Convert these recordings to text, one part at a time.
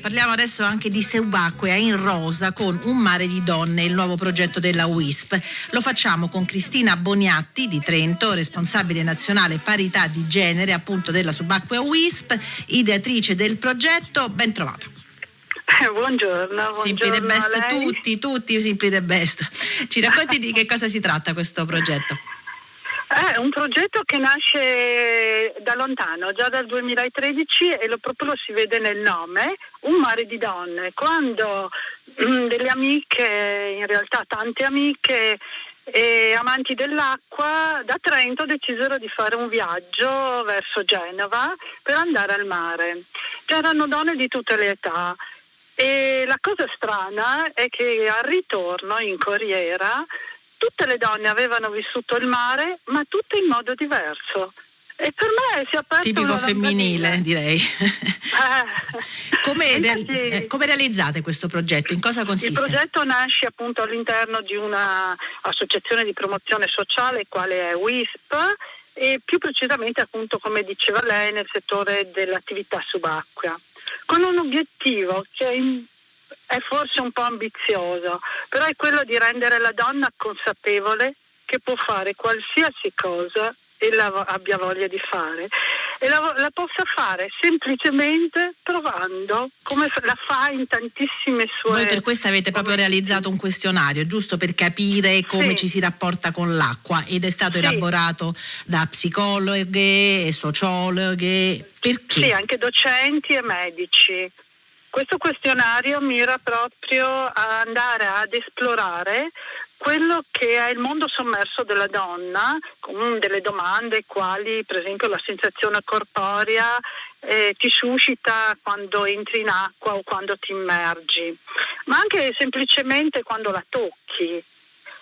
Parliamo adesso anche di Subacquea in rosa con Un mare di donne, il nuovo progetto della WISP. Lo facciamo con Cristina Boniatti di Trento, responsabile nazionale parità di genere appunto della Subacquea WISP, ideatrice del progetto. Ben trovata. Buongiorno, buongiorno Simply the best, tutti, tutti Simply the best. Ci racconti di che cosa si tratta questo progetto? È un progetto che nasce da lontano, già dal 2013 e lo, proprio lo si vede nel nome, Un mare di donne. Quando mm, delle amiche, in realtà tante amiche e amanti dell'acqua, da Trento decisero di fare un viaggio verso Genova per andare al mare. C'erano donne di tutte le età. E la cosa strana è che al ritorno in corriera tutte le donne avevano vissuto il mare, ma tutte in modo diverso. E per me si è aperto Tipico femminile, direi. Eh. come, real- eh, come, realizzate questo progetto? In cosa consiste? Il progetto nasce appunto all'interno di un'associazione di promozione sociale, quale è WISP, e più precisamente appunto, come diceva lei, nel settore dell'attività subacquea, con un obiettivo che è è forse un po' ambizioso, però è quello di rendere la donna consapevole che può fare qualsiasi cosa e la abbia voglia di fare e la, la, possa fare semplicemente provando come la fa in tantissime sue Voi per questo avete proprio realizzato un questionario giusto per capire come sì. ci si rapporta con l'acqua ed è stato sì. elaborato da psicologhe e sociologhe perché? Sì, anche docenti e medici questo questionario mira proprio a andare ad esplorare quello che è il mondo sommerso della donna, con delle domande quali per esempio la sensazione corporea eh, ti suscita quando entri in acqua o quando ti immergi, ma anche semplicemente quando la tocchi.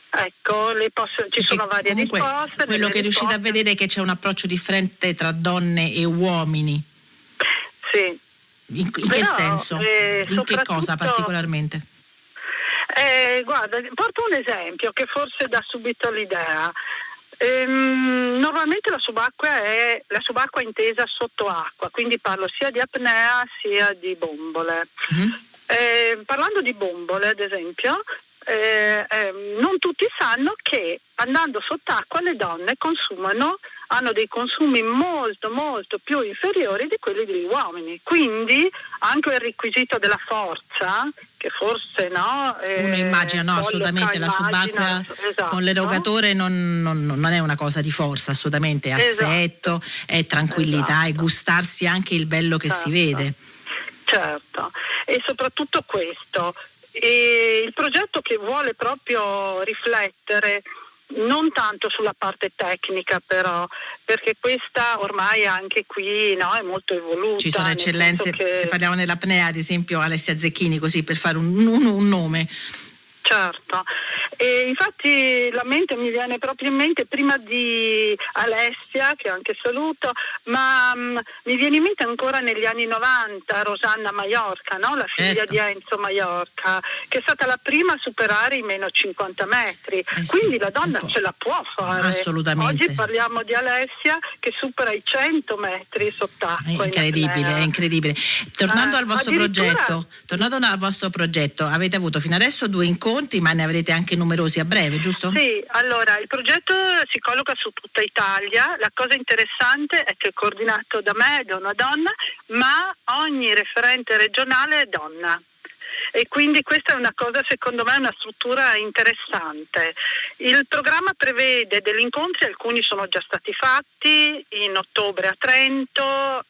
Ecco, posso, ci sono varie comunque, risposte. Quello che risposte... riuscite a vedere è che c'è un approccio differente tra donne e uomini. Sì, in, in che senso? Eh, in che cosa particolarmente? Eh, guarda, porto un esempio che forse dà subito l'idea. Ehm, normalmente la subacquea è la subacquea intesa sotto acqua, quindi parlo sia di apnea sia di bombole. Mm-hmm. Eh, parlando di bombole, ad esempio, eh, eh, non tutti sanno che andando sott'acqua le donne consumano, hanno dei consumi molto molto più inferiori di quelli degli uomini. Quindi anche il requisito della forza, che forse no. Eh, Uno immagina, no, assolutamente la subacquea esatto. con l'erogatore non, non, non, è una cosa di forza, assolutamente, è esatto. assetto, esatto. è tranquillità, esatto. è gustarsi anche il bello che certo. si vede. Certo, e soprattutto questo, e il progetto che vuole proprio riflettere non tanto sulla parte tecnica però, perché questa ormai anche qui no, è molto evoluta. Ci sono eccellenze, che... se parliamo dell'apnea ad esempio Alessia Zecchini, così per fare un, un, un nome. Certo, e infatti la mente mi viene proprio in mente prima di Alessia, che anche saluto, ma um, mi viene in mente ancora negli anni 90 Rosanna Maiorca, no? la figlia certo. di Enzo Maiorca, che è stata la prima a superare i meno 50 metri. Eh Quindi sì, la donna ce la può fare. Assolutamente. Oggi parliamo di Alessia che supera i 100 metri sott'acqua. È incredibile, in è incredibile. Tornando, ah, al vostro progetto, tornando al vostro progetto, avete avuto fino adesso due incontri, ma ne avrete anche numerosi a breve, giusto? Sì, allora il progetto si colloca su tutta Italia. La cosa interessante è che è coordinato da me, da una donna, ma ogni referente regionale è donna. E quindi questa è una cosa, secondo me, una struttura interessante. Il programma prevede degli incontri, alcuni sono già stati fatti in ottobre a Trento,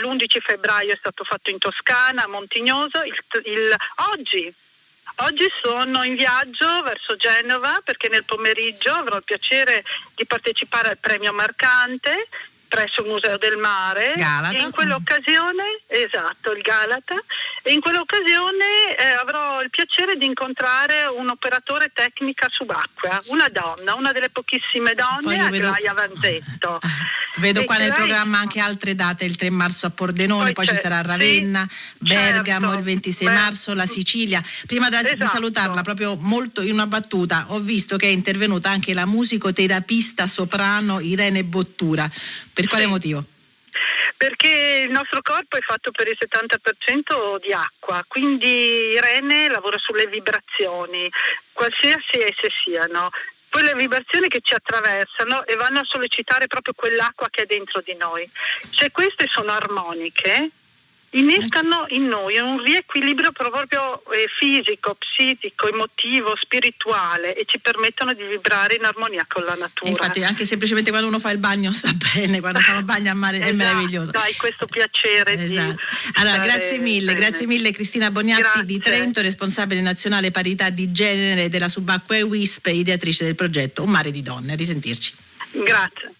l'11 febbraio è stato fatto in Toscana, a Montignoso, il, il, oggi Oggi sono in viaggio verso Genova perché nel pomeriggio avrò il piacere di partecipare al premio Marcante presso il Museo del Mare. Galata. E in quell'occasione, esatto, il Galata, in quell'occasione eh, avrò il piacere di incontrare un operatore tecnica subacquea, una donna, una delle pochissime donne, Aglaia vedo... Vanzetto. Vedo e qua nel lei... programma anche altre date, il 3 marzo a Pordenone, poi, poi ci sarà Ravenna, sì, Bergamo certo. il 26 Beh, marzo, la Sicilia. Prima da, esatto. di salutarla, proprio molto in una battuta, ho visto che è intervenuta anche la musicoterapista soprano Irene Bottura. Per quale sì. motivo? Perché il nostro corpo è fatto per il 70% di acqua, quindi Irene lavora sulle vibrazioni, qualsiasi esse siano quelle vibrazioni che ci attraversano e vanno a sollecitare proprio quell'acqua che è dentro di noi. Se queste sono armoniche, innescano in noi un riequilibrio proprio eh, fisico, psichico, emotivo, spirituale e ci permettono di vibrare in armonia con la natura. Infatti anche semplicemente quando uno fa il bagno sta bene, quando fa il bagno a mare esatto, è meraviglioso. Hai questo piacere esatto. Allora, grazie mille, bene. grazie mille Cristina Boniatti grazie. di Trento, responsabile nazionale parità di genere della Subacquea e WISP, ideatrice del progetto Un mare di donne. A risentirci. Grazie.